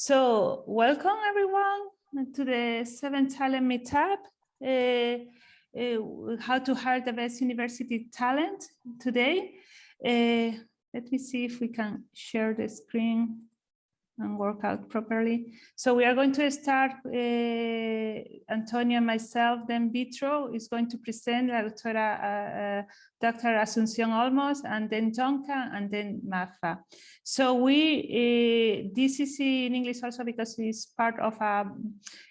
So welcome everyone to the seventh talent meetup. Uh, uh, how to hire the best university talent today. Uh, let me see if we can share the screen and work out properly. So we are going to start, uh, Antonio and myself, then Vitro is going to present La Doctora, uh, uh, Dr. Asuncion Olmos, and then Donca, and then Mafa. So we, uh, this is in English also because it's part of a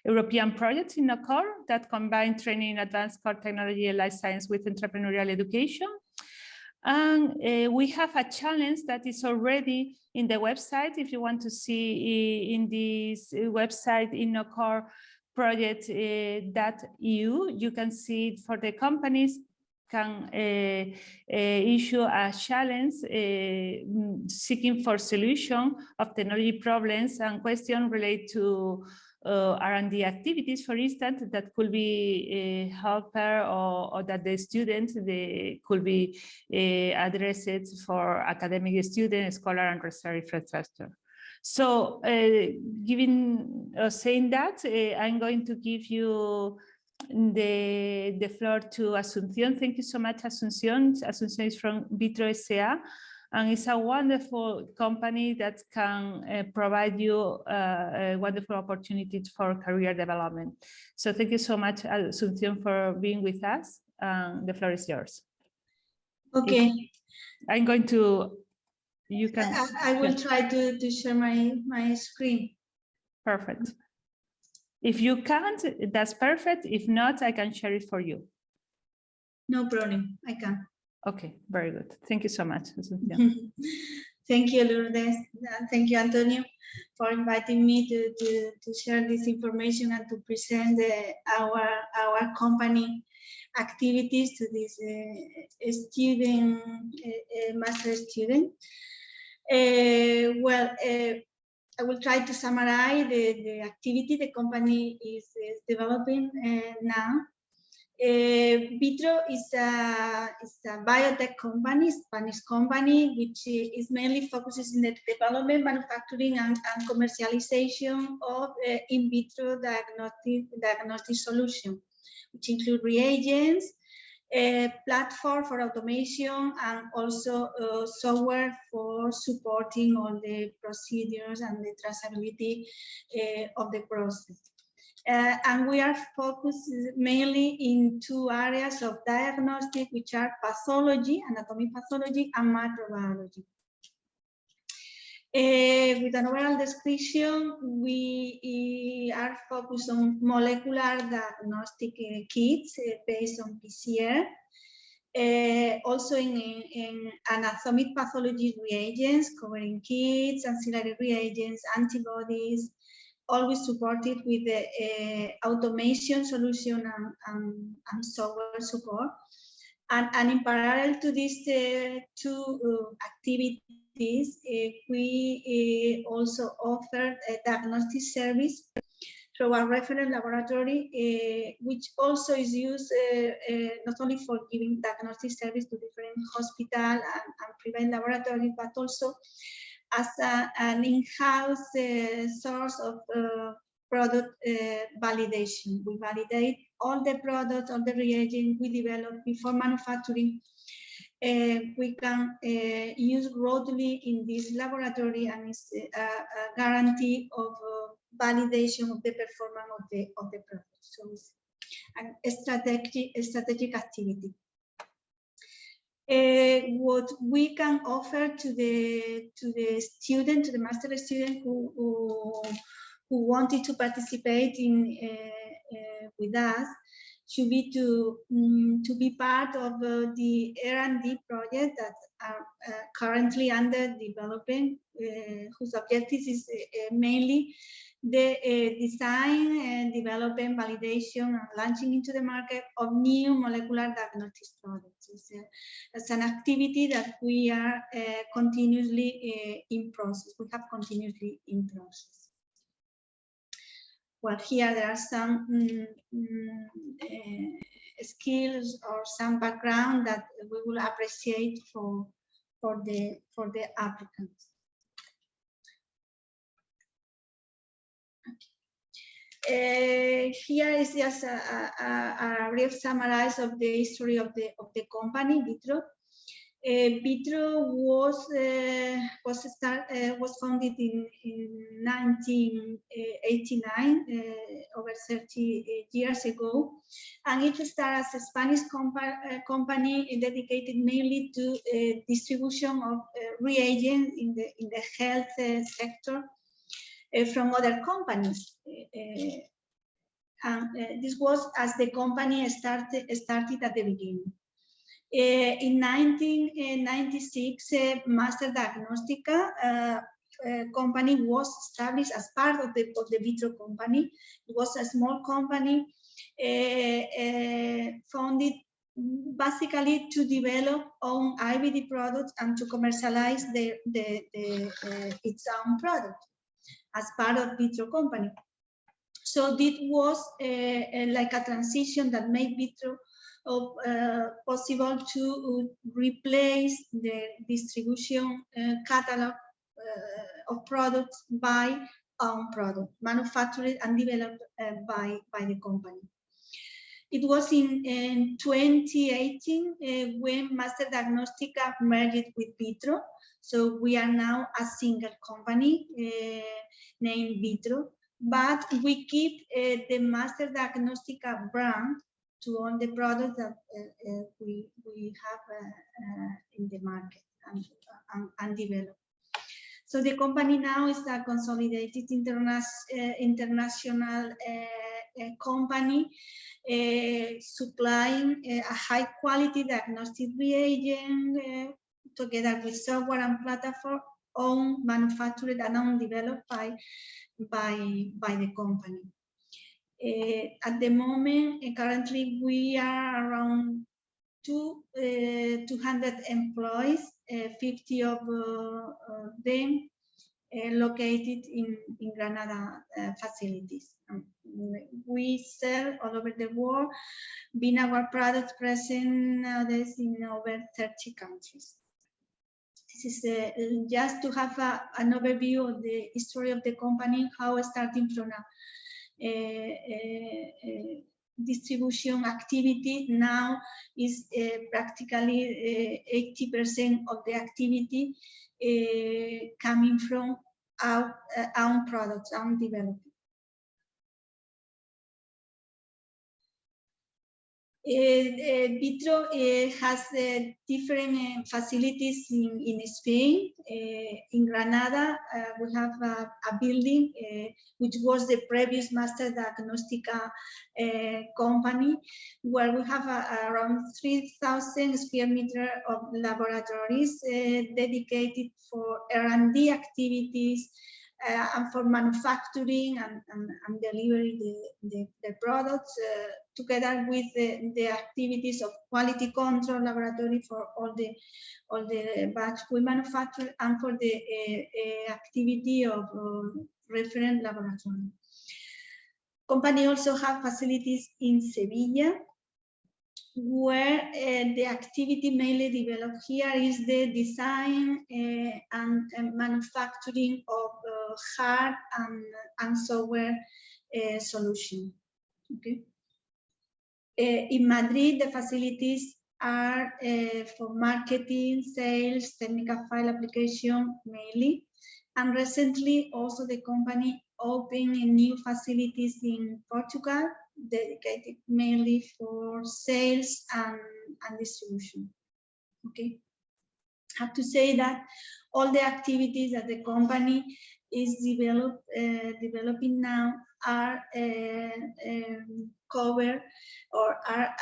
European project in a core that combine training in advanced core technology and life science with entrepreneurial education. And uh, we have a challenge that is already in the website. If you want to see in this website in NOCOR project uh, EU, you can see it for the companies can uh, uh, issue a challenge uh, seeking for solution of technology problems and questions related to R&D activities, for instance, that could be a helper or, or that the students they could be uh, addressed for academic student, scholar and research infrastructure. So uh, giving uh, saying that, uh, I'm going to give you the, the floor to Asuncion. Thank you so much, Asuncion. Asuncion is from Vitro SA and it's a wonderful company that can uh, provide you uh, wonderful opportunities for career development. So thank you so much, Asuncion, for being with us. Um, the floor is yours. Okay. I'm going to, you can. I, I will try to, to share my, my screen. Perfect. If you can't, that's perfect. If not, I can share it for you. No problem, I can. Okay, very good. Thank you so much. Thank you, Lourdes. Thank you, Antonio, for inviting me to, to, to share this information and to present the, our, our company activities to this uh, student, uh, master student. Uh, well, uh, I will try to summarize the, the activity the company is, is developing uh, now. Uh, Vitro is a, is a biotech company, Spanish company, which is mainly focuses in the development, manufacturing, and, and commercialization of uh, in vitro diagnostic, diagnostic solution, which include reagents, a platform for automation, and also uh, software for supporting all the procedures and the traceability of the process. Uh, and we are focused mainly in two areas of diagnostic, which are pathology, anatomic pathology, and microbiology. Uh, with an overall description, we uh, are focused on molecular diagnostic uh, kits uh, based on PCR. Uh, also in, in, anatomic pathology reagents covering kits, ancillary reagents, antibodies, always supported with the uh, automation solution and, and, and, software support. And, and in parallel to these uh, two uh, activities, uh, we also offer a diagnostic service through our reference laboratory, which also is used not only for giving diagnostic service to different hospital and, and private laboratories, but also as a, an in-house uh, source of uh, product uh, validation. We validate all the products, all the reagents we develop before manufacturing. Uh, we can uh, use broadly in this laboratory and it's a, a guarantee of validation of the performance of the of the product. So it's a strategic, strategic activity uh, what we can offer to the to the student, to the master student who who, who wanted to participate in uh, uh, with us should be to um, to be part of uh, the R&D project that are uh, currently under development, uh, whose objective is mainly the uh, design and development, validation, and launching into the market of new molecular diagnostic products. It's, it's an activity that we are uh, continuously uh, in process. We have continuously in process. Well, here there are some um, skills or some background that we will appreciate for for the for the applicants. Uh, here is just a, a, a, brief summarize of the history of the of the company Vitro. Uh, Vitro was uh, was start, was founded in in 1989, uh, over 30 years ago, and it started as a Spanish compa company dedicated mainly to distribution of reagents in the in the health sector from other companies. and this was as the company started started at the beginning. Uh, in 1996, uh, Master Diagnostica uh, company was established as part of the, of the Vitro company. It was a small company founded basically to develop own IVD products and to commercialize the, the, the uh, its own product as part of Vitro company. So this was uh, like a transition that made Vitro of, uh, possible to uh, replace the distribution uh, catalog uh, of products by own product, manufactured and developed uh, by, by the company. It was in, in 2018 uh, when Master Diagnostica merged with Vitro. So we are now a single company named Vitro, but we keep eh, the Master Diagnostica brand to all the products that uh, uh, we, we have uh, in the market and, and, and develop. So the company now is a consolidated interna international company supplying a high quality diagnostic reagent together with software and platform owned, manufactured and owned developed by, by, by the company. Uh, at the moment, uh, currently we are around two, uh, 200 employees, 50 of them located in, in Granada facilities. Um, we sell all over the world, being our products present nowadays in over 30 countries. This is uh, just to have a, an overview of the history of the company, how starting from a eh, eh, distribution activity now is practically 80% of the activity coming from our own products, own development. Eh, eh, Vitro uh, has uh, different facilities in, in Spain. in Granada, we have a, a building which was the previous Master Diagnostica company, where we have uh, around 3,000 square meter of laboratories dedicated for R&D activities, uh, and for manufacturing and, and, and delivery the, the, the products uh, together with the, the, activities of quality control laboratory for all the all the batch we manufacture and for the uh, uh activity of uh, referent laboratory. Company also have facilities in Sevilla where uh, the activity mainly developed here is the design and, and, manufacturing of hard and, and software solution. Okay. Uh, in Madrid, the facilities are uh, for marketing, sales, technical file application mainly. And recently also the company opened new facilities in Portugal dedicated mainly for sales and, and distribution. Okay. I have to say that all the activities that the company is develop, uh, developing now are um, covered or are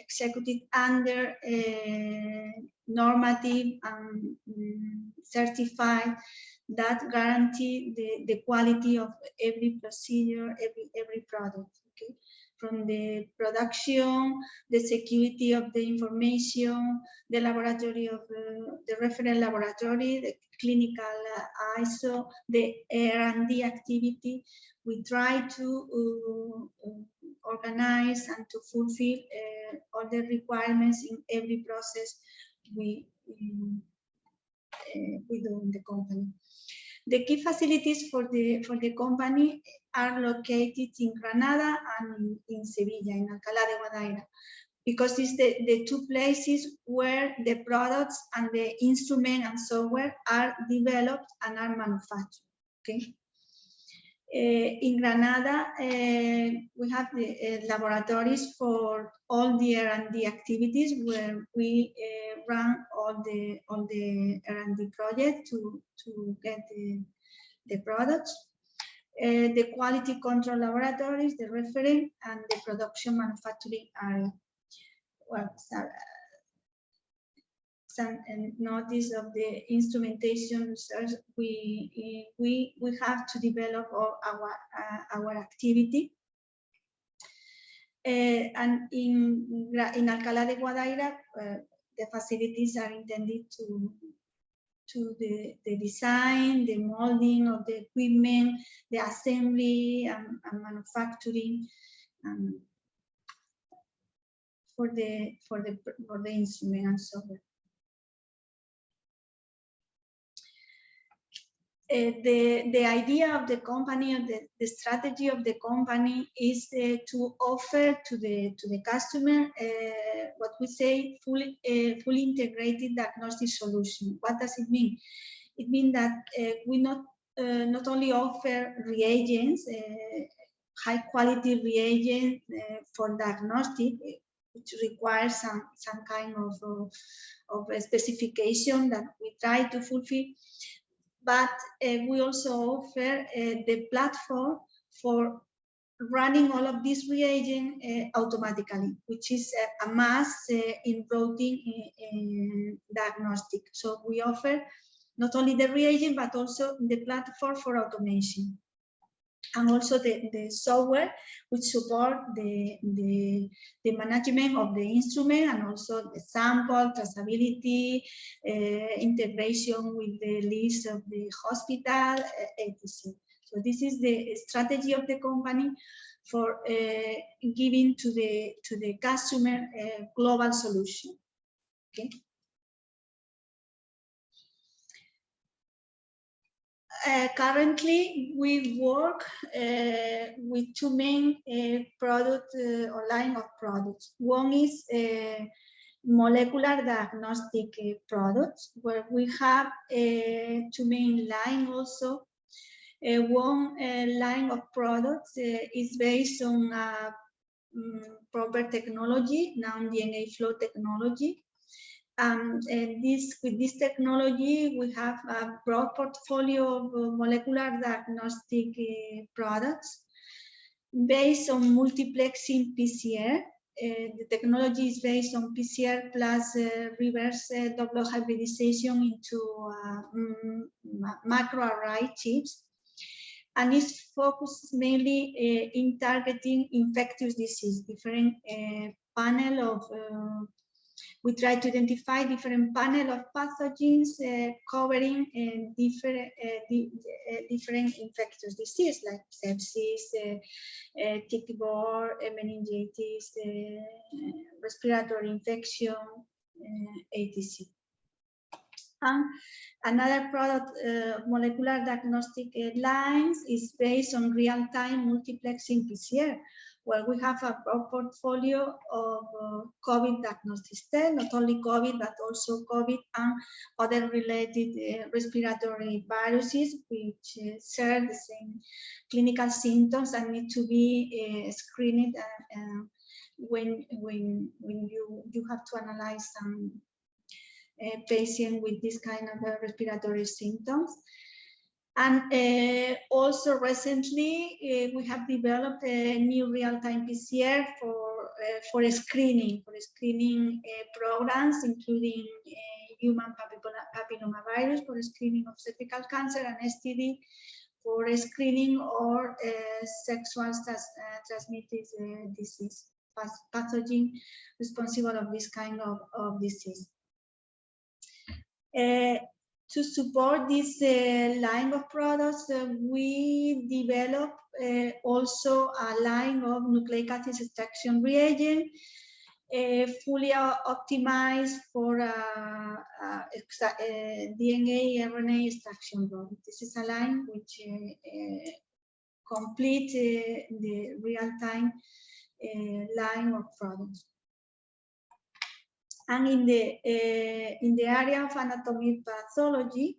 executed under normative and um, certified that guarantee the, the quality of every procedure, every, every product, okay? From the production, the security of the information, the laboratory of uh, the reference laboratory, the clinical uh, ISO, the R&D activity, we try to uh, organize and to fulfill uh, all the requirements in every process we, um, we do in the company. The key facilities for the for the company are located in Granada and in, in Sevilla, in Alcalá de Guadaira, because it's the, the two places where the products and the instrument and software are developed and are manufactured, okay? Uh, in Granada, uh, we have the uh, laboratories for all the R&D activities where we run all the all the R&D project to to get the, the products. The quality control laboratories, the referent, and the production manufacturing area. Well, some notice of the instrumentation research we we we have to develop our our, uh, our activity uh, and in in Alcalá de Guadaira uh, the facilities are intended to to the, the design, the molding of the equipment, the assembly and, and manufacturing um, for the for the for the instrument and software. Uh, the, the idea of the company and the, the strategy of the company is uh, to offer to the to the customer uh, what we say fully fully integrated diagnostic solution. What does it mean? It means that we not not only offer reagents, high quality reagents for diagnostic, which requires some some kind of, of, of specification that we try to fulfill but uh, we also offer uh, the platform for running all of these reagents uh, automatically, which is a, a must in routine in diagnostic. So we offer not only the reagent, but also the platform for automation and also the, the software which support the, the, the management of the instrument and also the sample, traceability, uh, integration with the list of the hospital, uh, etc. So this is the strategy of the company for uh, giving to the to the customer a global solution. Okay. Uh, currently, we work uh, with two main uh, product uh, or line of products. One is uh, molecular diagnostic products, where we have two main line also. one line of products is based on um, proper technology, non-DNA flow technology, um, and this, with this technology, we have a broad portfolio of uh, molecular diagnostic uh, products based on multiplexing PCR. Uh, the technology is based on PCR plus uh, reverse uh, double hybridization into um, macro array chips and is focused mainly uh, in targeting infectious disease, different panel of we try to identify different panel of pathogens uh, covering uh, different uh, di different infectious disease like sepsis, tick-borne meningitis, respiratory infection, etc. And another product, uh, molecular diagnostic uh, lines, is based on real-time multiplexing PCR, where we have a broad portfolio of uh, COVID diagnostic tests, not only COVID, but also COVID and other related uh, respiratory viruses, which uh, share the same clinical symptoms and need to be uh, screened uh, uh, when, when, when you, you have to analyze some patient with this kind of respiratory symptoms. And uh, also recently, uh, we have developed a new real-time PCR for, uh, for screening, for screening uh, programs, including uh, human papillomavirus for screening of cervical cancer and STD for screening or uh, sexual trans transmitted disease, pathogen responsible of this kind of, of disease. Uh, to support this uh, line of products, uh, we develop uh, also a line of nucleic acid extraction reagent, uh, fully optimized for uh, uh, DNA RNA extraction. This is a line which complete the real-time line of products. And in the uh, in the area of anatomic pathology,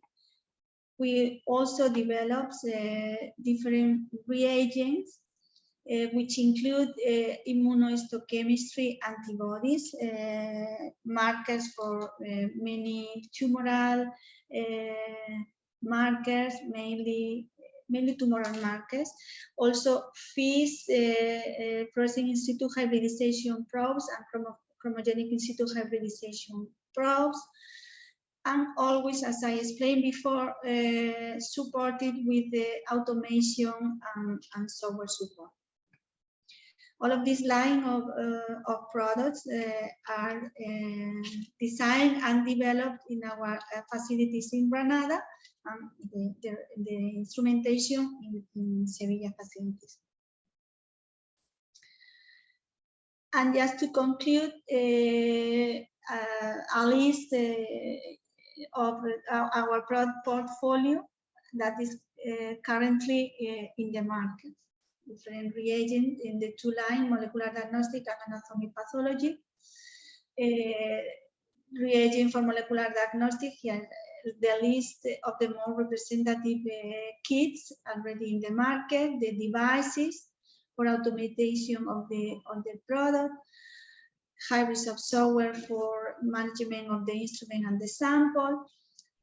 we also developed uh, different reagents, uh, which include immunohistochemistry antibodies, markers for many tumoral markers, mainly mainly tumoral markers. Also, FISH, uh, uh, fluorescence in situ hybridization probes and chromogenic in situ hybridization probes. And always, as I explained before, uh, supported with the automation and, and software support. All of this line of, uh, of products uh, are uh, designed and developed in our uh, facilities in Granada and the, the, the instrumentation in, in Sevilla facilities. And just to conclude, uh, uh, a list uh, of our, product portfolio that is uh, currently uh, in the market. Different reagents in the two line, molecular diagnostic and anatomic pathology. Uh, reagent for molecular diagnostic, here the list of the more representative kits already in the market, the devices, for automation of the of the product, hybrids of software for management of the instrument and the sample.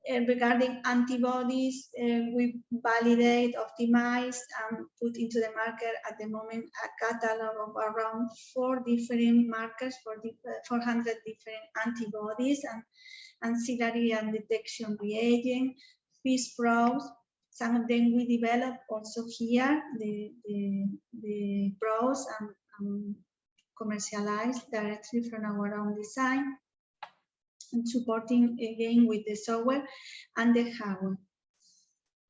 And regarding antibodies, uh, we validate, optimize, and put into the market at the moment a catalog of around four different markers for the, uh, 400 different antibodies and ancillary and detection reagent, FISH probes, some of them we develop also here, the, the, the pros and, and commercialized directly from our own design and supporting again with the software and the hardware.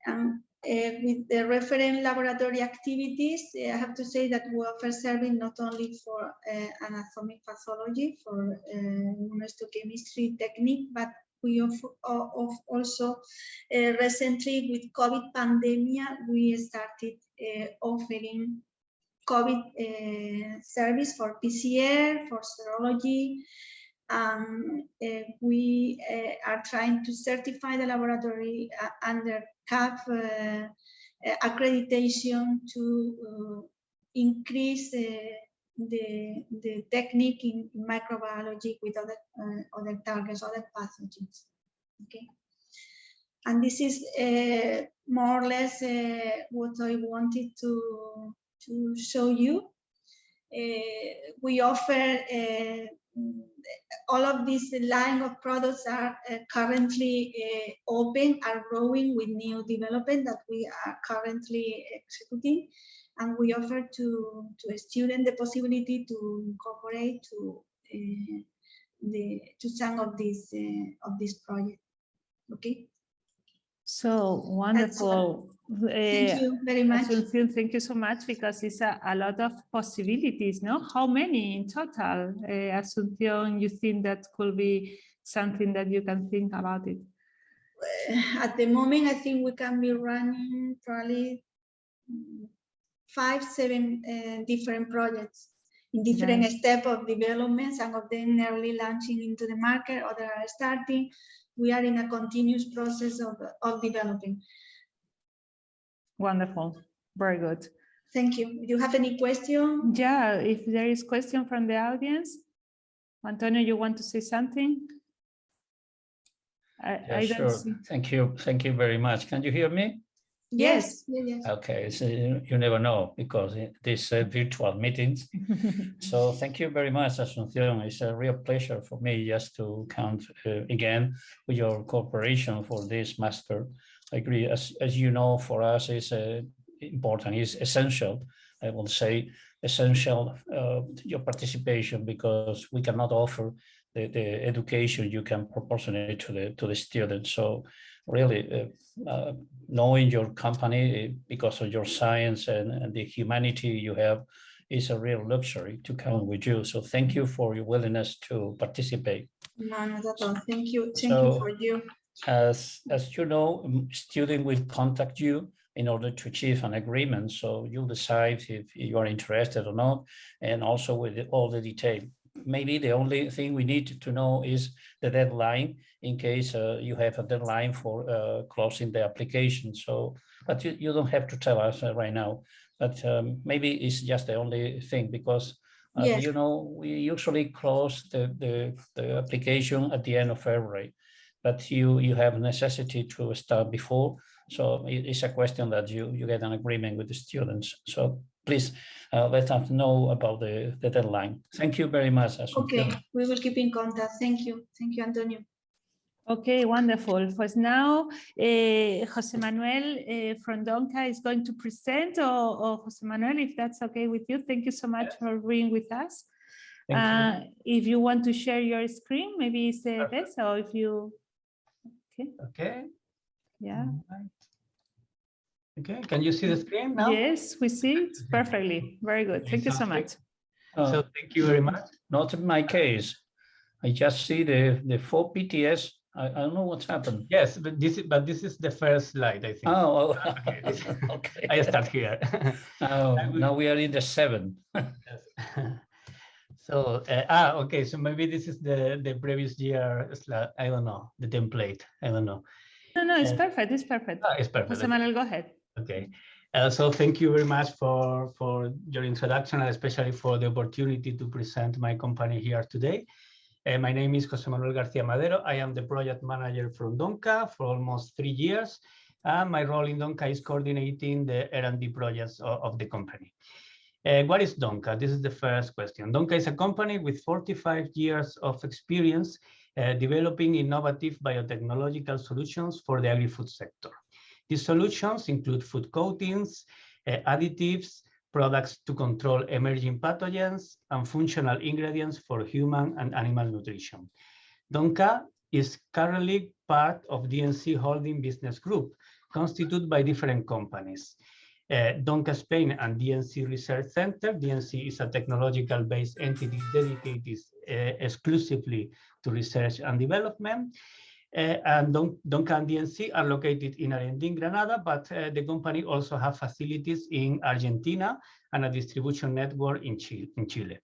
And uh, with the referent laboratory activities, uh, I have to say that we offer serving not only for uh, anatomic pathology, for uh, immunohistochemistry technique, but we of, of also uh, recently with COVID pandemic, we started uh, offering COVID uh, service for PCR, for serology. Um, we are trying to certify the laboratory under CAP accreditation to increase the, the technique in microbiology with other, uh, other targets, other pathogens. Okay. And this is uh, more or less uh, what I wanted to, to show you. Uh, we offer uh, all of this line of products are uh, currently open, are growing with new development that we are currently executing and we offer to, to a student the possibility to incorporate to uh, the to some of these uh, of this project. Okay. So wonderful. Thank uh, you very much. Thank you so much because it's a, a lot of possibilities, no? How many in total, uh, Asuncion, you think that could be something that you can think about it? At the moment, I think we can be running probably five, seven uh, different projects in different nice. steps of development, some of them early launching into the market, others are starting. We are in a continuous process of, of developing. Wonderful, very good. Thank you. Do you have any question? Yeah, if there is question from the audience. Antonio, you want to say something? I, yeah, I sure. See. Thank you. Thank you very much. Can you hear me? Yes. yes. Okay, so you never know because these uh, virtual meetings. so thank you very much, Asuncion. It's a real pleasure for me just to count uh, again with your cooperation for this master. I agree, as, as you know, for us it's uh, important, it's essential, I will say, essential uh, your participation because we cannot offer the, the education you can proportionate to the to the students. So really uh, uh, knowing your company because of your science and, and, the humanity you have is a real luxury to come with you. So thank you for your willingness to participate. No, not at all. Thank you. Thank so, you for you. As, as you know, student will contact you in order to achieve an agreement. So you'll decide if you are interested or not, and also with all the detail. Maybe the only thing we need to know is the deadline in case uh, you have a deadline for uh, closing the application. So, but you, you don't have to tell us uh, right now, but um, maybe it's just the only thing because uh, Yes. you know, we usually close the, the, the application at the end of February, but you, you have necessity to start before. So it- it's a question that you, you get an agreement with the students. So please uh, let us know about the, the deadline. Thank you very much. Asunción. Okay, we will keep in contact. Thank you. Thank you, Antonio. Okay, wonderful. Pues now, uh, Jose Manuel uh, from Donca is going to present, or, or Jose Manuel, if that's okay with you. Thank you so much for being with us. Thank you. Uh, if you want to share your screen, maybe it's the Perfect. best, or if you, Okay. Okay. yeah. Right. Okay, can you see the screen now? Yes, we see it perfectly. Very good. Okay, Thank you so much. Uh, So thank you very much. Not in my case. I just see the, the four PTS. I, I don't know what's happened. Yes, but this is, but this is the first slide, I think. Oh, Okay, okay. I start here. Oh, I will- now we are in the seven. Yes. So, uh, ah, okay, so maybe this is the, the previous year, slide. I don't know, the template, I don't know. No, no, it's Uh, perfect. It's perfect. Ah, it's perfect. Jose Manuel, go ahead. Okay, uh, so thank you very much for, for your introduction and especially for the opportunity to present my company here today. Uh, my name is Jose Manuel Garcia Madero. I am the project manager from Donca for almost three years. And my role in Donca is coordinating the R&D projects of, of the company. Uh, what is Donca? This is the first question. Donca is a company with 45 years of experience uh, developing innovative biotechnological solutions for the agri-food sector. These solutions include food coatings, uh, additives, products to control emerging pathogens, and functional ingredients for human and animal nutrition. Donca is currently part of DNC Holding Business Group, constituted by different companies. Uh, Donca Spain and DNC Research Center. DNC is a technological-based entity dedicated uh, exclusively to research and development. Uh, and Don, DNC are located in Argentina, Granada, but uh, the company also have facilities in Argentina and a distribution network in Chile. In Chile.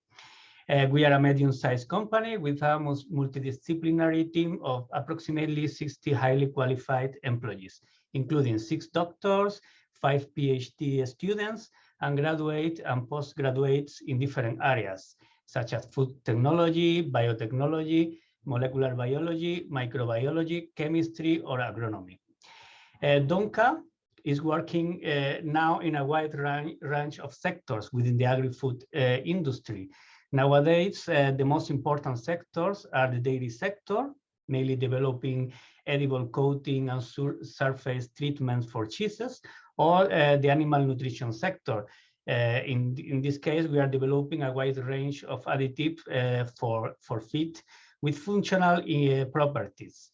Uh, we are a medium-sized company with a multidisciplinary team of approximately 60 highly qualified employees, including six doctors, five PhD students, and graduate and postgraduates in different areas, such as food technology, biotechnology, molecular biology, microbiology, chemistry, or agronomy. Uh, Donca is working uh, now in a wide ran- range of sectors within the agri-food uh, industry. Nowadays, uh, the most important sectors are the dairy sector, mainly developing edible coating and sur- surface treatments for cheeses, or uh, the animal nutrition sector. Uh, in, in this case, we are developing a wide range of additives uh, for, for feed with functional uh, properties.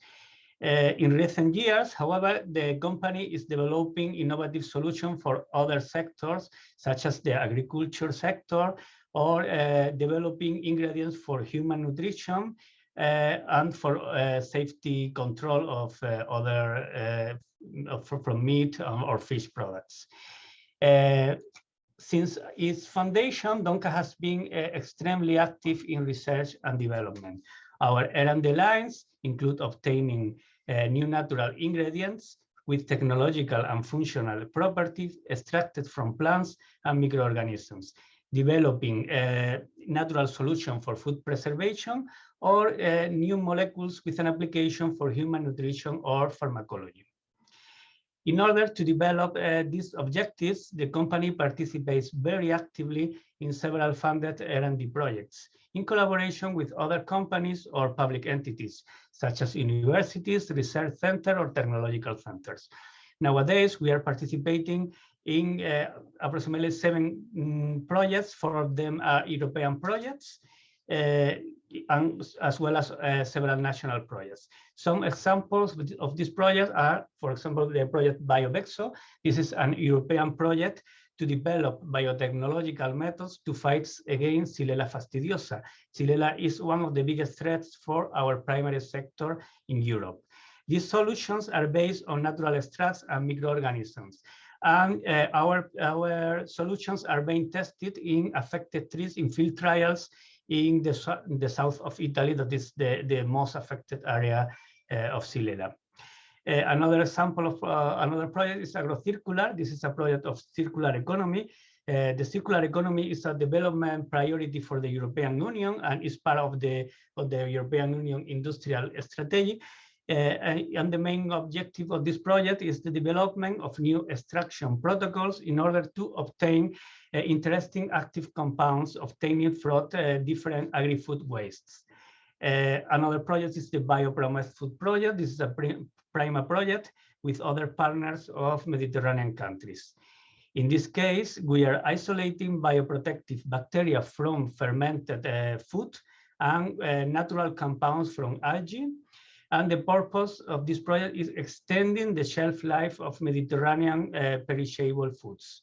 Uh, in recent years, however, the company is developing innovative solutions for other sectors, such as the agriculture sector, or uh, developing ingredients for human nutrition and for safety control of other from meat or fish products. Since its foundation, Donca has been uh, extremely active in research and development. Our R&D lines include obtaining uh, new natural ingredients with technological and functional properties extracted from plants and microorganisms, developing a natural solution for food preservation or uh, new molecules with an application for human nutrition or pharmacology. In order to develop uh, these objectives, the company participates very actively in several funded R&D projects in collaboration with other companies or public entities, such as universities, research center, or technological centers. Nowadays, we are participating in uh, approximately seven mm, projects. Four of them are European projects, uh, and as well as uh, several national projects. Some examples of these projects are, for example, the project BioVexo. This is an European project to develop biotechnological methods to fight against Xylella fastidiosa. Xylella is one of the biggest threats for our primary sector in Europe. These solutions are based on natural extracts and microorganisms And uh, our, our solutions are being tested in affected trees in field trials in the, in the south of Italy, that is the, the most affected area uh, of Xylella. Uh, another example of uh, another project is AgroCircular. This is a project of circular economy. Uh, the circular economy is a development priority for the European Union and is part of the, of the European Union industrial strategy. Uh, and, the main objective of this project is the development of new extraction protocols in order to obtain uh, interesting active compounds obtained from uh, different agri-food wastes. Uh, another project is the BioProMedFood Project. This is a Prima project with other partners of Mediterranean countries. In this case, we are isolating bioprotective bacteria from fermented uh, food and uh, natural compounds from algae. And the purpose of this project is extending the shelf life of Mediterranean uh, perishable foods.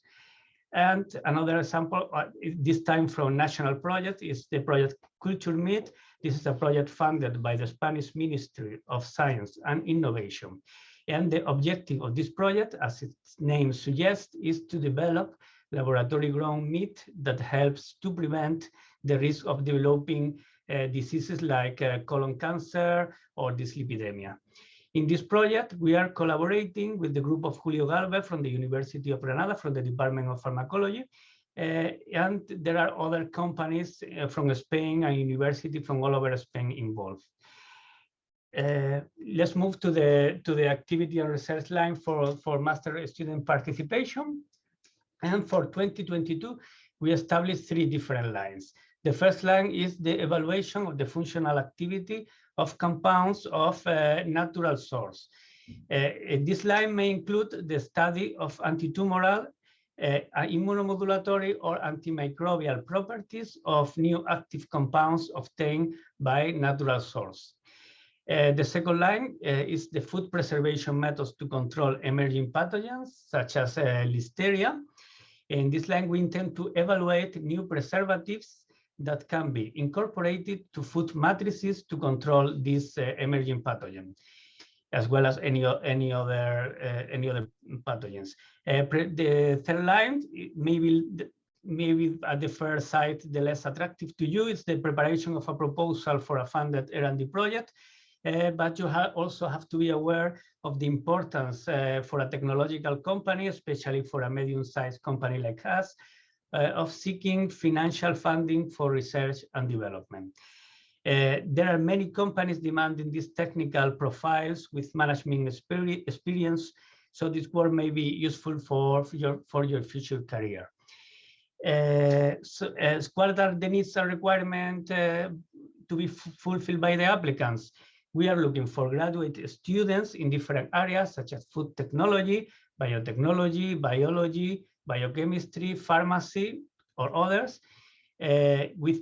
And another example, uh, this time from national project, is the project Culture Meat. This is a project funded by the Spanish Ministry of Science and Innovation. And the objective of this project, as its name suggests, is to develop laboratory grown meat that helps to prevent the risk of developing uh, diseases like uh, colon cancer or dyslipidemia. In this project, we are collaborating with the group of Julio Galvez from the University of Granada, from the Department of Pharmacology. Uh, and there are other companies uh, from Spain and university from all over Spain involved. Uh, let's move to the to the activity and research line for, for master student participation. And for 2022, we established three different lines. The first line is the evaluation of the functional activity of compounds of uh, natural source. Uh, this line may include the study of antitumoral, uh, immunomodulatory or antimicrobial properties of new active compounds obtained by natural source. Uh, the second line uh, is the food preservation methods to control emerging pathogens, such as uh, listeria. In this line, we intend to evaluate new preservatives that can be incorporated to food matrices to control this uh, emerging pathogen, as well as any, any other uh, any other pathogens. Uh, the third line, maybe maybe at the first sight the less attractive to you is the preparation of a proposal for a funded R&D project. Uh, but you ha also have to be aware of the importance uh, for a technological company, especially for a medium-sized company like us, of seeking financial funding for research and development. Uh, there are many companies demanding these technical profiles with management experience, so this work may be useful for your, for your future career. Uh, so, uh, what are the needs and requirements uh, to be fulfilled by the applicants? We are looking for graduate students in different areas such as food technology, biotechnology, biology, biochemistry, pharmacy, or others. Uh, with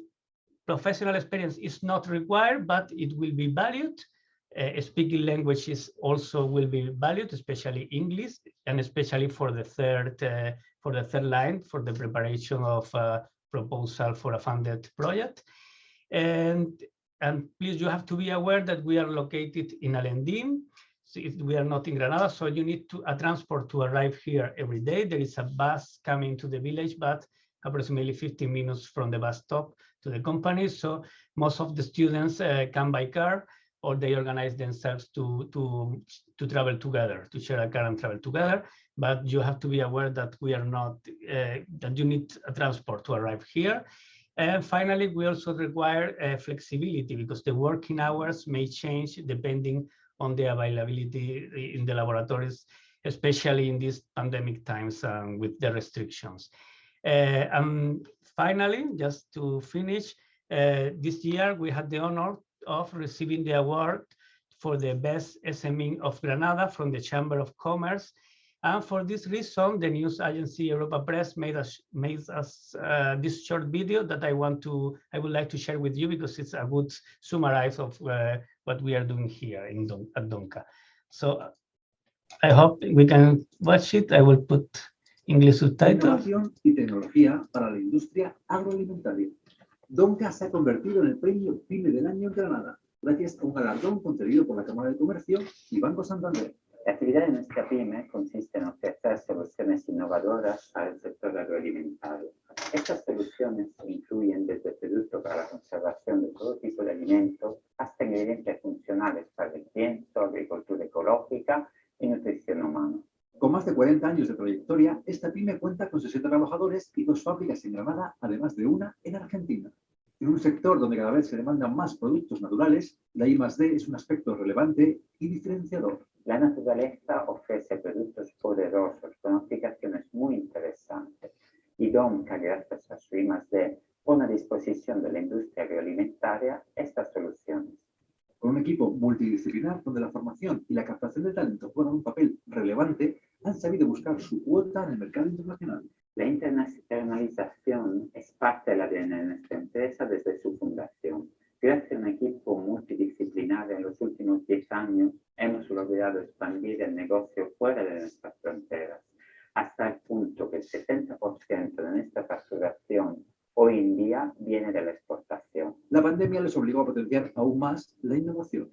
professional experience is not required, but it will be valued. Uh, speaking languages also will be valued, especially English, and especially for the third uh, for the third line for the preparation of a proposal for a funded project. And and please, you have to be aware that we are located in Alhendín. We are not in Granada, so you need to a transport to arrive here every day. There is a bus coming to the village, but approximately 15 minutes from the bus stop to the company. So most of the students uh, come by car or they organize themselves to, to, to travel together, to share a car and travel together. But you have to be aware that we are not, uh, that you need a transport to arrive here. And finally, we also require uh, flexibility because the working hours may change depending on the availability in the laboratories, especially in these pandemic times um, with the restrictions. Uh, and finally, just to finish, uh, this year we had the honor of receiving the award for the best SME of Granada from the Chamber of Commerce. And for this reason, the news agency Europa Press made us made us uh, this short video that I want to I would like to share with you because it's a good summarize of uh, what we are doing here in Don, at Donca. So I hope we can watch it. I will put English subtitles. Innovación y tecnología para la industria agroalimentaria. Donca se ha convertido en el premio PYME del año en Granada, gracias a un galardón concedido por la Cámara de Comercio y Banco Santander. La actividad de nuestra PYME consiste en ofrecer soluciones innovadoras al sector agroalimentario. Estas soluciones incluyen desde productos para la conservación de todo tipo de alimentos hasta ingredientes funcionales para el pienso, agricultura ecológica y nutrición humana. Con más de 40 años de trayectoria, esta pyme cuenta con 60 trabajadores y dos fábricas en Granada, además de una en Argentina. En un sector donde cada vez se demandan más productos naturales, la I+D es un aspecto relevante y diferenciador. La naturaleza ofrece productos poderosos con aplicaciones muy interesantes y Donca, gracias a su I+D, pone a disposición de la industria agroalimentaria estas soluciones. Con un equipo multidisciplinar donde la formación y la captación de talento juegan un papel relevante, han sabido buscar su cuota en el mercado internacional. La internacionalización es parte del ADN de nuestra empresa desde su fundación. Gracias a un equipo multidisciplinar en los últimos 10 años, hemos logrado expandir el negocio fuera de nuestras fronteras, hasta el punto que el 70% de nuestra facturación hoy en día viene de la exportación. La pandemia les obligó a potenciar aún más la innovación.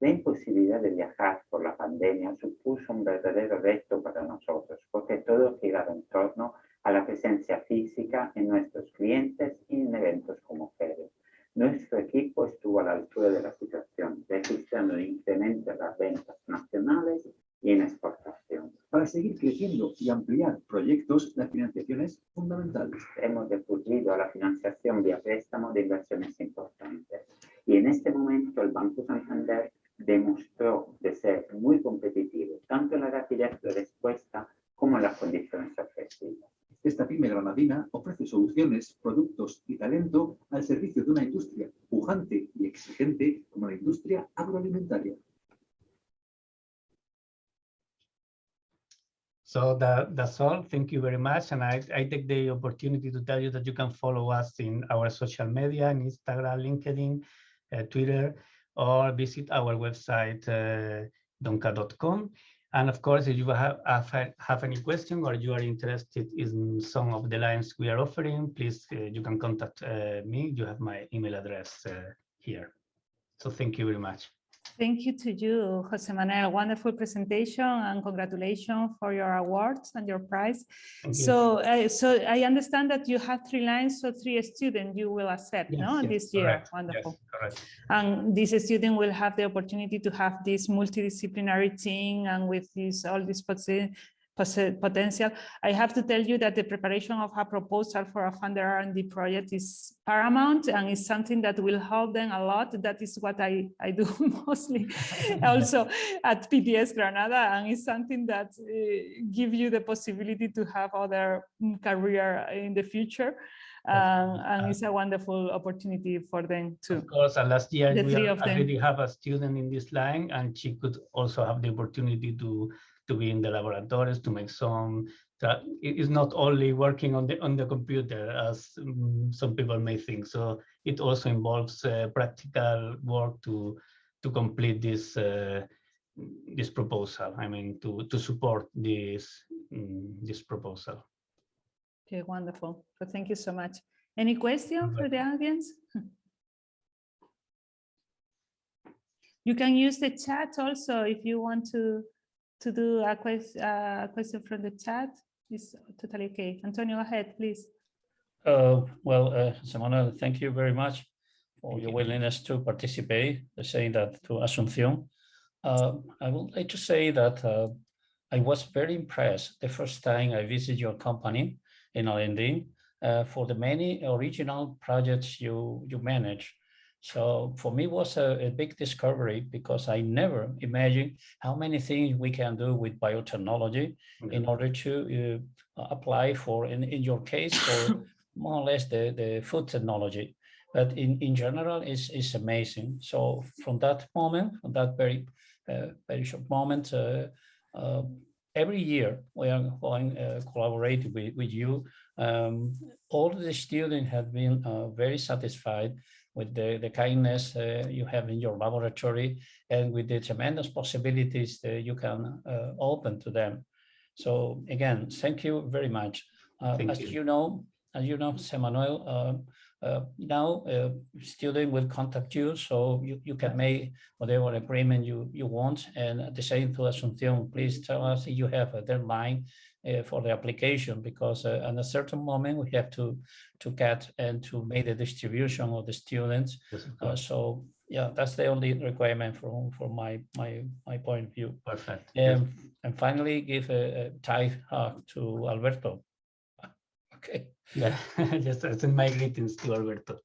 La imposibilidad de viajar por la pandemia supuso un verdadero reto para nosotros, porque todo giraba en torno a la presencia física en nuestros clientes y en eventos como ferias. Nuestro equipo estuvo a la altura de la situación, registrando un incremento en las ventas nacionales y en exportación. Para seguir creciendo y ampliar proyectos, la financiación es fundamental. Hemos recurrido a la financiación vía préstamo de inversiones importantes. Y en este momento el Banco Santander demostró de ser muy competitivo, tanto en la rapidez de respuesta como en las condiciones ofrecidas. Esta pyme granadina ofrece soluciones, productos y talento al servicio de una industria pujante y exigente So that, that's all. Thank you very much. And I, I take the opportunity to tell you that you can follow us in our social media, in Instagram, LinkedIn, uh, Twitter, or visit our website, uh, donca.com. And of course, if you have, have, any question or you are interested in some of the lines we are offering, please, uh, you can contact uh, me. You have my email address uh, here. So thank you very much. Thank you to you, Jose Manuel. Wonderful presentation and congratulations for your awards and your prize. Thank you. So, uh, so I understand that you have three lines, so three students you will accept, Yes, no, yes, this year. correct. Wonderful. Yes, correct. And this student will have the opportunity to have this multidisciplinary team and with this all posi- potential. I have to tell you that the preparation of a proposal for a funder R&D project is paramount and is something that will help them a lot. That is what I, I do mostly also at PTS Granada and it's something that uh, give you the possibility to have other mm, career in the future. Um, and it's a wonderful opportunity for them too. Of course, and last year The we three al- of them. already have a student in this line and she could also have the opportunity to to be in the laboratories to make some that it is not only working on the on the computer as mm, some people may think. So it also involves uh, practical work to to complete this uh, this proposal. I mean to to support this mm, this proposal. Okay, wonderful. So thank you so much. Any question for the audience? You can use the chat also if you want to to do a question a question from the chat. It's totally okay. Antonio, go ahead, please. Uh, well, uh, Jose Manuel, thank you very much for Thank your you. willingness to participate, uh, saying that to Asunción. Uh, I would like to say that uh, I was very impressed the first time I visited your company in Alhendín uh, for the many original projects you, you manage. So for me, it was a, a big discovery because I never imagined how many things we can do with biotechnology in order to uh, apply for, in, in your case, for more or less the, the food technology. But in, in general, it's, it's amazing. So from that moment, from that very, uh, very short moment, uh, uh, every year we are going uh, collaborate with, with you. Um, all the students have been uh, very satisfied with the, the kindness uh, you have in your laboratory and with the tremendous possibilities that you can uh, open to them. So again, thank you very much. Uh, as you. you know, as you know, Jose Manuel, uh, uh, now uh, student will contact you, so you, you can make whatever agreement you, you want. And at the same to Asunción, please tell us if you have a deadline for the application, because uh, at a certain moment we have to, to get and to make the distribution of the students. Yes, Uh, so, yeah, that's the only requirement from, from my, my, my point of view. Perfect. And, and finally, give a, a hug to Alberto. Okay. Yeah, just send my greetings to Alberto.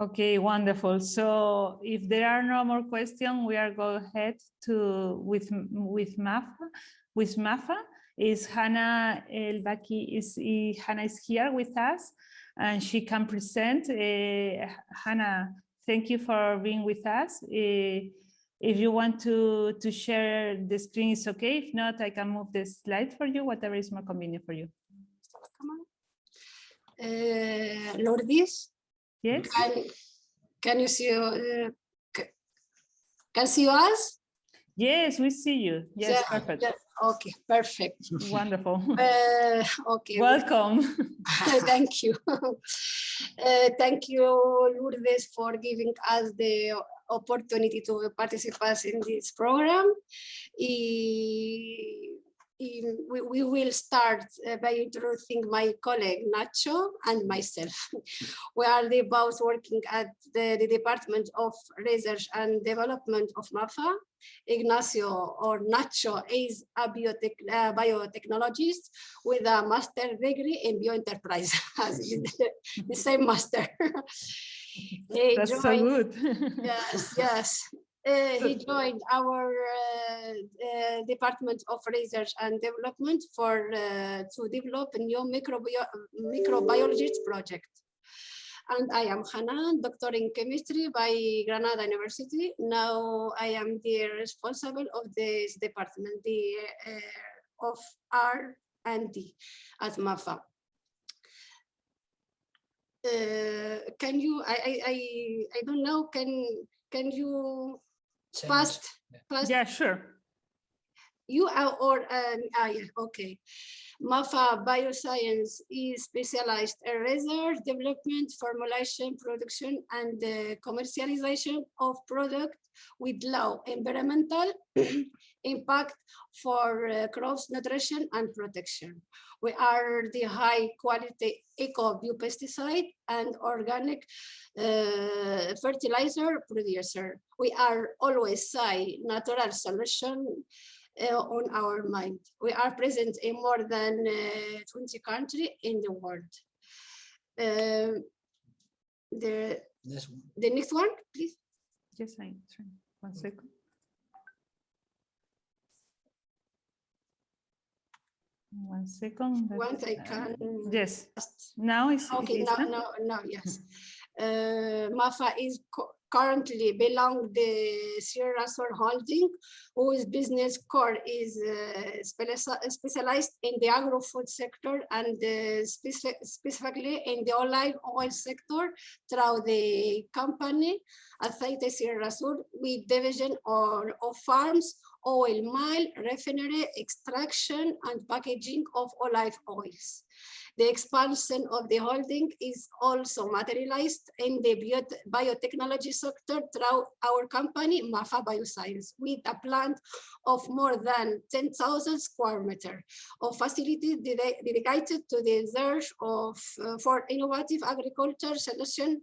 Okay, wonderful. So if there are no more questions, we are go ahead to with with MAFA. With MAFA is Hannah Elbaki is i- Hannah is here with us and she can present. Uh, Hannah, thank you for being with us. Uh, if you want to to share the screen, it's okay. If not, I can move the slide for you, whatever is more convenient for you. Come on. Uh, Lourdes, Yes? can, can you see, uh, can see us? Yes, we see you. Yes, Yeah, perfect. yeah, Okay, perfect. Wonderful. Uh, okay. Welcome. Thank you. Uh, Thank you, Lourdes, for giving us the opportunity to participate in this program. I- We, we will start uh, by introducing my colleague Nacho and myself. We are the both working at the, the Department of Research and Development of MAFA. Ignacio or Nacho is a biotech, uh, biotechnologist with a master degree in bioenterprise, the- same master. That's so good. Yes, yes. Uh, he joined our uh, uh, Department of Research and Development for uh, to develop a new microbio microbiology project. And I am Hanan, doctor in chemistry by Granada University. Now I am the responsible of this department, the uh, of R and D at MAFA. Uh, can you, I, I, I, I don't know, can, can you fast, fast Yeah, sure. you are or um, ah, yeah, okay. MAFA Bioscience is specialized in research, development, formulation, production, and the commercialization of product with low environmental impact for uh, crops nutrition and protection. We are the high quality eco biopesticide and organic uh, fertilizer producer. We are always say natural solution uh, on our mind. We are present in more than uh, 20 countries in the world. Um, the, This one. the next one, please. Yes, I'm sorry, one second. One second. Once I can. Yes, now it's Okay, now, now, now, yes. Uh, MAFA is currently belong the Sierra Sur Holding, whose business core is uh, specialized in the agro-food sector and uh, speci- specifically in the olive oil sector through the company Aceite Sierra Sur with division or of farms, oil mill, refinery, extraction and packaging of olive oils. The expansion of the holding is also materialized in the bio- biotechnology sector through our company, MAFA Bioscience, with a plant of more than 10,000 square meter of facility dedi- dedicated to the research of uh, for innovative agriculture solution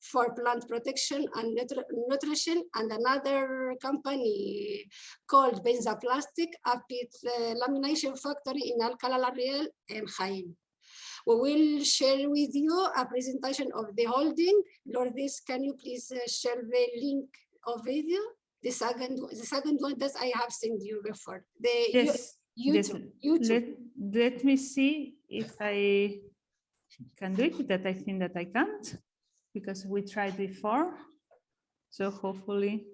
for plant protection and nutri- nutrition and another company called Benzaplastic, a pit uh, lamination factory in Alcalá la Real and Jaén. We will share with you a presentation of the holding. Lourdes, can you please uh, share the link of video? The second, the second one that I have sent you before. The yes, YouTube, YouTube. let, let me see if I can do it, that I think that I can't, because we tried before. So hopefully.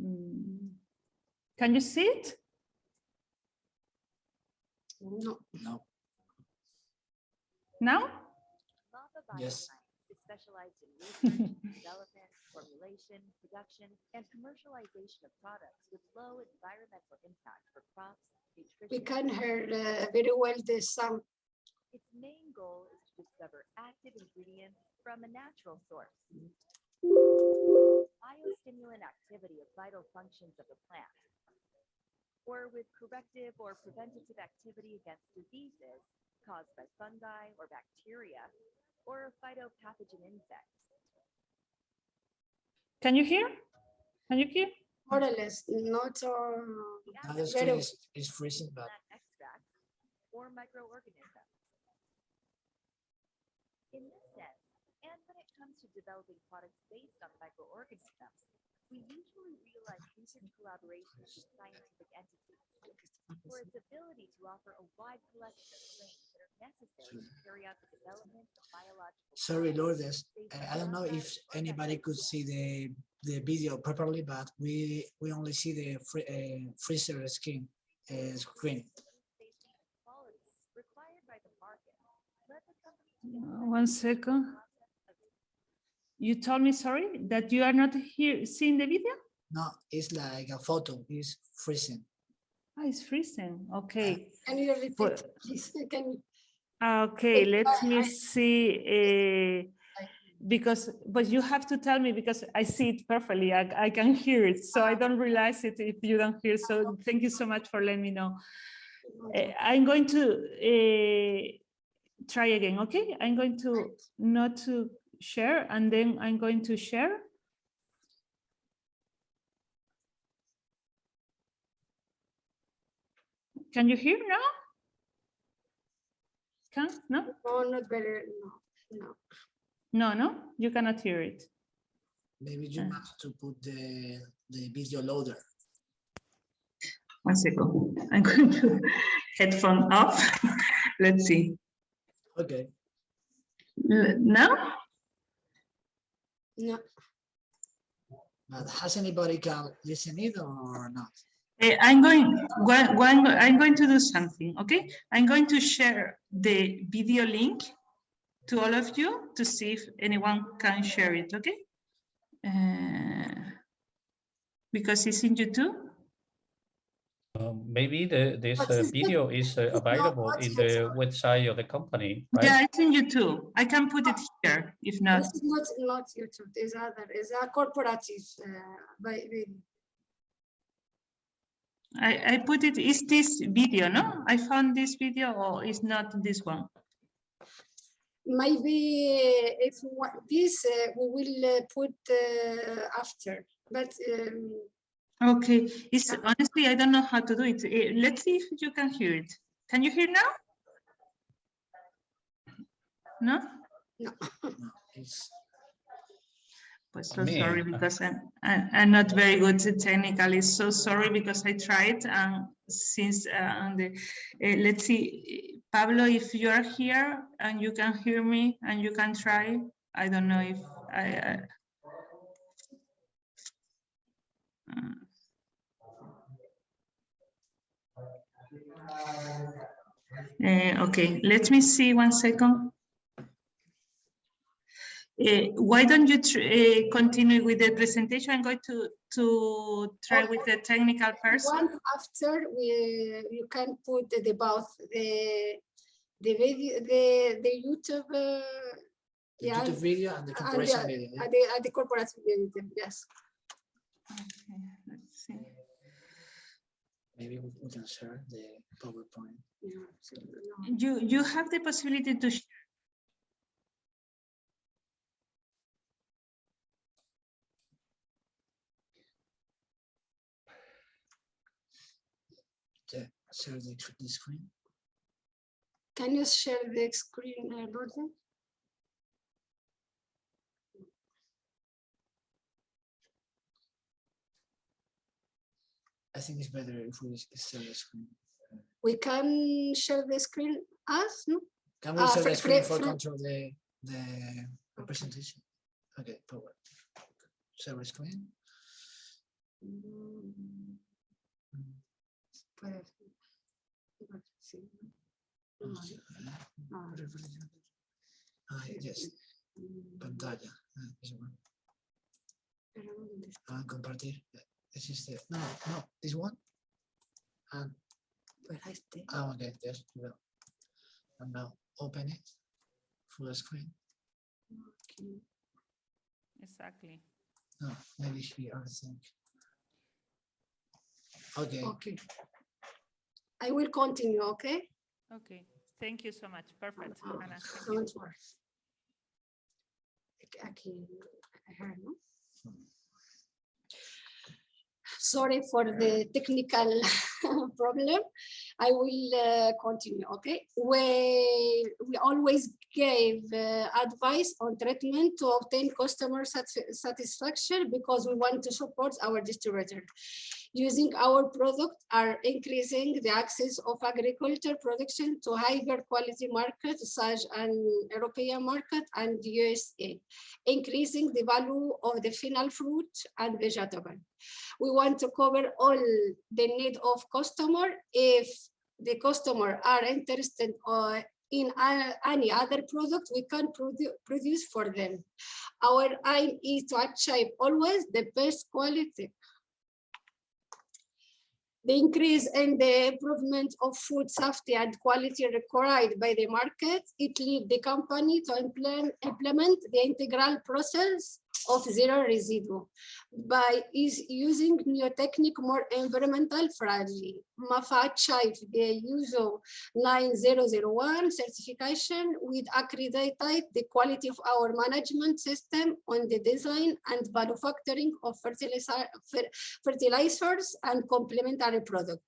Hmm. Can you see it? No, No. Now? MAFA Yes. Is specialized in research, development, formulation, production, and commercialization of products with low environmental impact for crops, nutrition. we can hear uh, very well the sound. Its main goal is to discover active ingredients from a natural source. Biostimulant activity of vital functions of the plant. Or with corrective or preventative activity against diseases caused by fungi or bacteria or phytopathogen insects. Can you hear? Can you hear? More or less, not The Now screen is, is freezing, but plant extracts or microorganisms. In this sense, and when it comes to developing products based on microorganisms, we usually realize research collaborations with scientific entities for its ability to offer a wide collection of strains that are necessary to carry out the development of biological. sorry, Lourdes. I don't know if anybody could see the, the video properly, but we, we only see the free, uh, freezer skin uh, screen. Safety and quality required by the market led the company to Uh, One second. You told me, sorry, that you are not here seeing the video? No, it's like a photo, it's freezing. Ah, it's freezing. Okay. can you repeat, But- please? Can you? Okay, Wait, let I- me I- see. uh, Because, but you have to tell me because I see it perfectly. I, I can hear it. So I don't realize it if you don't hear. So thank you so much for letting me know. Uh, I'm going to uh, try again, okay? I'm going to not to share and then I'm going to share. Can you hear now? Can, no? No, not very, no, no. No, no, you cannot hear it. Maybe you Uh. have to put the, the video loader. One second. I'm going to headphone off. Let's see. Okay, L- Now? No, but has anybody can listen it or not? Eh, I'm going, wha- one- I'm going to do something, okay? I'm going to share the video link to all of you to see if anyone can share it, okay? Uh, Because it's in YouTube. Um, Maybe the, this uh, video is uh, available much in the better. website of the company, right? Yeah, it's in YouTube. I can put it here if not. this is not, not YouTube, there's other, is a corporative, uh, by, by- I, I put it, is this video, no? I found this video or is not this one? maybe if what this, uh, we will uh, put uh, after, but um, Okay, it's honestly, I don't know how to do it. Eh, Let's see if you can hear it. Can you hear now? No? No, it's, But so Me, sorry uh, because I'm, I- I'm not very good technically. So sorry because I tried and since uh, on the, eh, let's see, Pablo, if you are here and you can hear me and you can try, I don't know if I. Eh, okay, let me see one second. Uh, why don't you tr- uh, continue with the presentation? I'm going to to try with the technical person. one after we, you can put the both, the, the video, the, the YouTube, uh, the Yeah, YouTube video and the and the- video. yeah? at the, at the corporative video, yes. Okay, let's see. Maybe we we can share the PowerPoint. Yeah. You you have the possibility to. sh- Yeah, share the, the screen. Can you share the screen, uh, Gordon? I think it's better if we share the screen. We can share the screen as, no? Can we Ah, share the screen for control the, the presentation? Okay, power. Share the screen. Puede ser. Igual, sí, ¿no? No, Ah. Yes, pantalla. ah, this one. pero ¿dónde está? Ah, compartir. Yeah, This is the, no, no, this one. And, Pues ahí está. ah, okay, yes, well. And now, open it full screen. Okay. Exactly. No, maybe here, I think. Okay, Okay. I will continue, okay? Okay. Thank you so much. Perfect. Anna. thank you. Don't worry. Aquí- Aquí, here, no? Sorry for the technical problem. I will uh, continue, okay? We, we always gave uh, advice on treatment to obtain customer sati- satisfaction because we want to support our distributor. Using our product are increasing the access of agriculture production to higher quality markets such as European market and USA, increasing the value of the final fruit and vegetable. We want to cover all the need of customer. If the customer are interested uh, in any other product, we can produ- produce for them. Our aim is to achieve always the best quality the increase in the improvement of food safety and quality required by the market, it lead the company to implement the integral process of zero residue by is using new technique more environmental friendly. MAFA achieved the ISO 9001 certification with accredited the quality of our management system on the design and manufacturing of fertilizer, fertilizers and complementary products.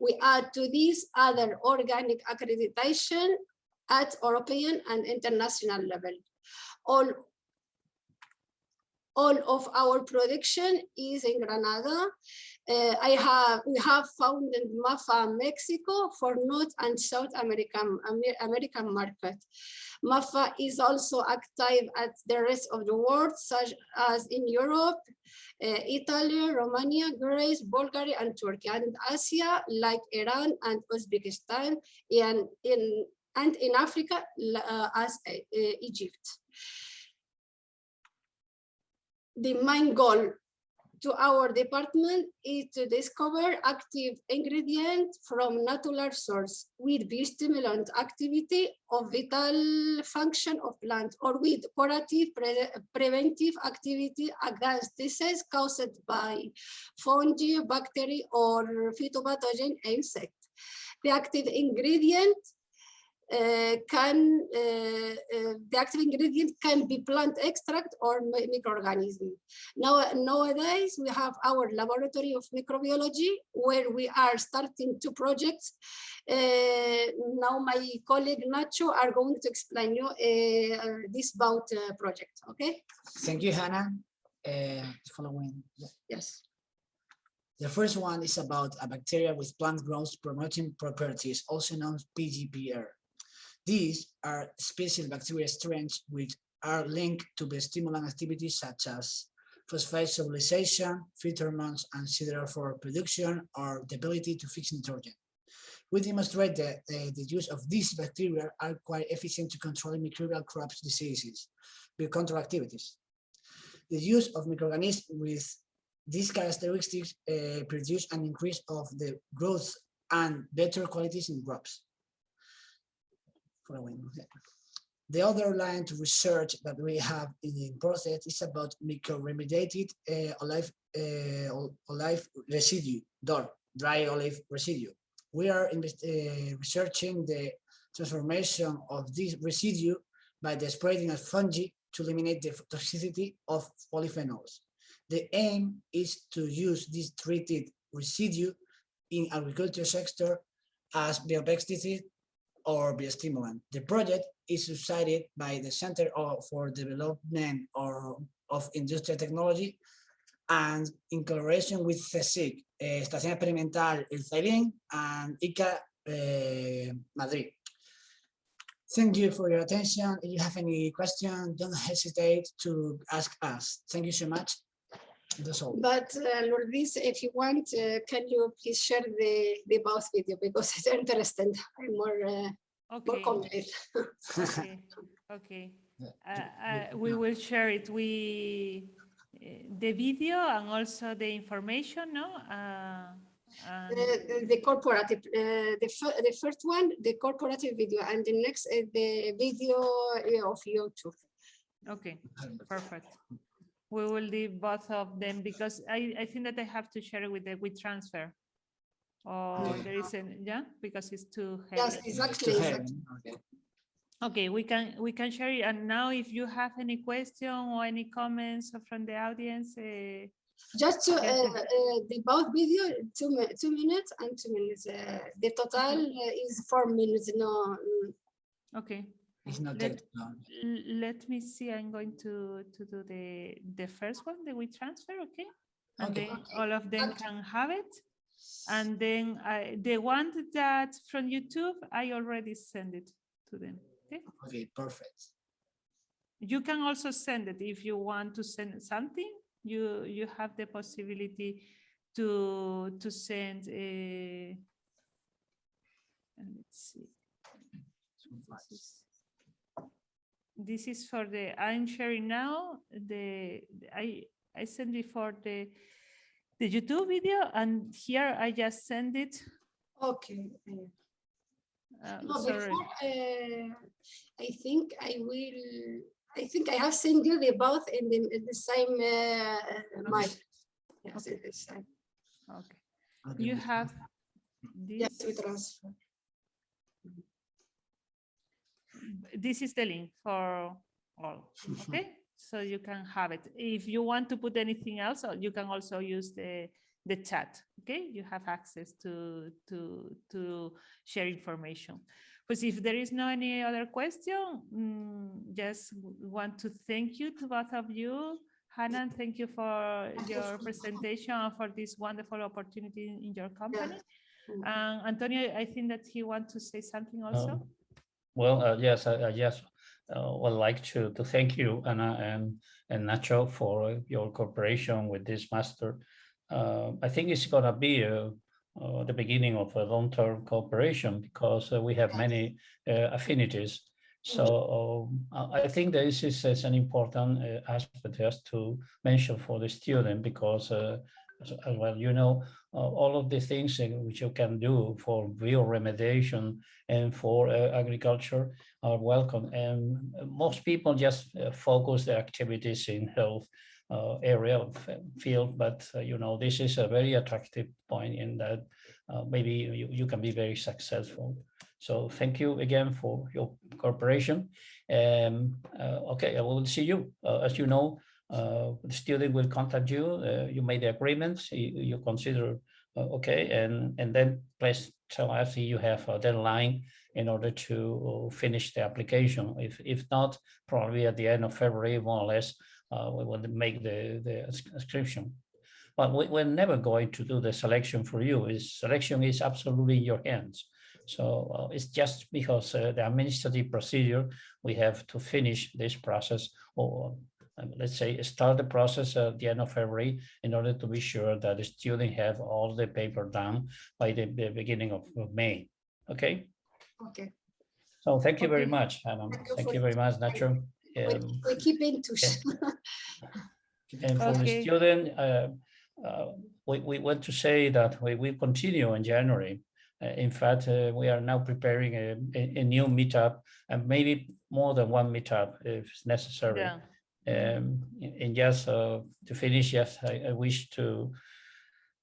We add to this other organic accreditation at European and international level. All all of our production is in Granada. Uh, I have we have founded MAFA Mexico for North and South American American market. MAFA is also active at the rest of the world, such as in Europe, uh, Italy, Romania, Greece, Bulgaria, and Turkey, and Asia, like Iran and Uzbekistan, and in and in Africa, uh, as uh, Egypt the main goal to our department is to discover active ingredient from natural source with biostimulant activity of vital function of plant or with curative pre- preventive activity against disease caused by fungi, bacteria or phytopathogen insect. The active ingredient can uh, uh, the active ingredient can be plant extract or microorganism. Now nowadays we have our laboratory of microbiology where we are starting two projects. Uh, now my colleague Nacho are going to explain you uh, this about uh, project. Okay? thank you, Hannah. Uh, following, Yes. the first one is about a bacteria with plant growth promoting properties, also known as PGPR. These are special bacteria strains which are linked to the stimulant activities such as phosphate solubilization, pheromones, and siderophore production, or the ability to fix nitrogen. We demonstrate that uh, the use of these bacteria are quite efficient to controlling microbial crops diseases, control activities. The use of microorganisms with these characteristics uh, produce an increase of the growth and better qualities in crops. Following. The other line to research that we have in process is about mycoremediated uh, olive, uh, olive residue, dry olive residue. We are invest- uh, researching the transformation of this residue by the spreading of fungi to eliminate the toxicity of polyphenols. The aim is to use this treated residue in agriculture sector as biopesticide or biostimulant. The project is subsidized by the Center for Development or of Industrial Technology and in collaboration with CSIC, eh, Estación Experimental El Zaidín and ICA eh, Madrid. Thank you for your attention. If you have any question, don't hesitate to ask us. Thank you so much. That's all. But uh, Lourdes, if you want, uh, can you please share the, the both video because it's interesting and more, uh, more Okay. complete. Okay, okay. Uh, uh, we will share it. We, uh, the video and also the information, no? Uh, and- the, the corporative, uh, the, the first one, the corporative video, and the next, uh, the video uh, of YouTube. Okay, perfect. We will leave both of them because I, I think that I have to share it with the with transfer. Or Yeah. there isn't, yeah, because it's too Yes, heavy. exactly. Exactly. him, okay. Okay, we can, we can share it. And now if you have any question or any comments from the audience, uh, Just to, uh, uh, the both video, two, two minutes and two minutes. Uh, the total uh, is four minutes, no. mm, okay. It's not Let- that long. Let me see, I'm going to, to do the, the first one, the we transfer, okay? And Okay. then all of them Okay. can have it. And then I, the one that from YouTube, I already send it to them, okay? Okay, perfect. You can also send it if you want to send something, you, you have the possibility to, to send a, and let's see. This is for the, I'm sharing now, the, the- I, I sent before the, the YouTube video and here I just send it. Okay. uh, uh, No, sorry. before, uh, I think I will, I think I have sent you the both in the, in the same, uh, mic. Yes, it is, uh, Okay, Okay, you we- have Yes, this. we transfer. This is the link for all, okay? So you can have it. If you want to put anything else, uh, you can also use the, the chat, okay? You have access to, to, to share information. But if there is no any other question, mm, just want to thank you to both of you. Hannah, thank you for your presentation and for this wonderful opportunity in- in your company. Mm. And Antonio, I think that he wants to say something also. Um, Well, uh, yes, I, I just uh, would like to, to thank you, Anna and, and Nacho for your cooperation with this master. Uh, I think it's gonna be uh, uh, the beginning of a long-term cooperation because uh, we have many uh, affinities. So um, I I think this is, is an important uh, aspect just to mention for the student because uh, as well, you know, uh, all of the things which you can do for bioremediation and for uh, agriculture are welcome. And most people just uh, focus their activities in health uh, area of field, but uh, you know, this is a very attractive point in that uh, maybe you, you can be very successful. So thank you again for your cooperation. Um, uh, okay, I will see you. Uh, as you know, uh, the student will contact you. Uh, you made the agreements. You, you consider uh, okay, and and then please tell us you have a deadline in order to finish the application. If if not, probably at the end of February, more or less, uh, we will make the the inscription. But we, we're never going to do the selection for you. Is selection is absolutely in your hands. So uh, it's just because uh, the administrative procedure, we have to finish this process or let's say start the process at the end of February in order to be sure that the student have all the paper done by the, the beginning of, of May. Okay, Okay, so thank you very much, Adam. Thank you Thank for- you very much, Nacho. we, Um, we keep in touch. and for the student, uh, uh, we, we want to say that we will continue in January. Uh, in fact, uh, we are now preparing a, a, a new meetup and maybe more than one meetup if necessary. Yeah. Um, and just uh, to finish, yes, I, I wish to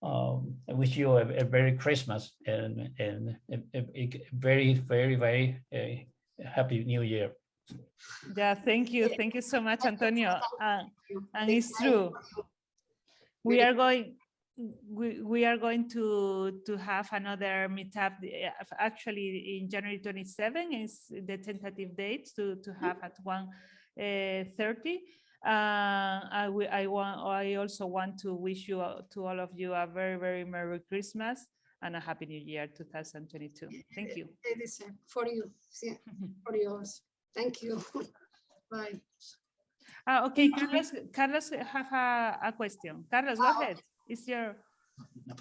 um, I wish you a, a Christmas and and a, a- very very very uh, happy New Year. Yeah, thank you. Thank you so much, Antonio. Uh, and it's true. We are going, we, we are going to, to have another meetup, uh, actually in January 27 is the tentative date to, to have at 1 uh, 30. Uh, I, I want, I also want to wish you, all- to all of you a very, very Merry Christmas and a Happy New Year 2022. Thank you. It is uh, for you, yeah, for yours. Thank you. Bye. Ah, okay, Carlos, Carlos have a, a question. Carlos, go Ah, ahead. It's your,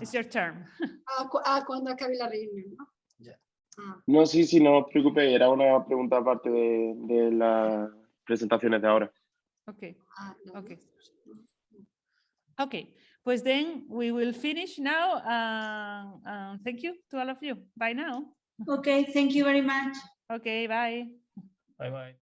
it's your turn. Ah, cu- ah, cuando acabe la reunión, ¿no? Ya. Ah, No, sí, sí, no os preocupéis, era una pregunta aparte de, de las presentaciones de ahora. Okay, ah, Okay. okay. Pues then we will finish now. Um, um, thank you to all of you. Bye now. Okay, thank you very much. Okay, bye. Bye bye.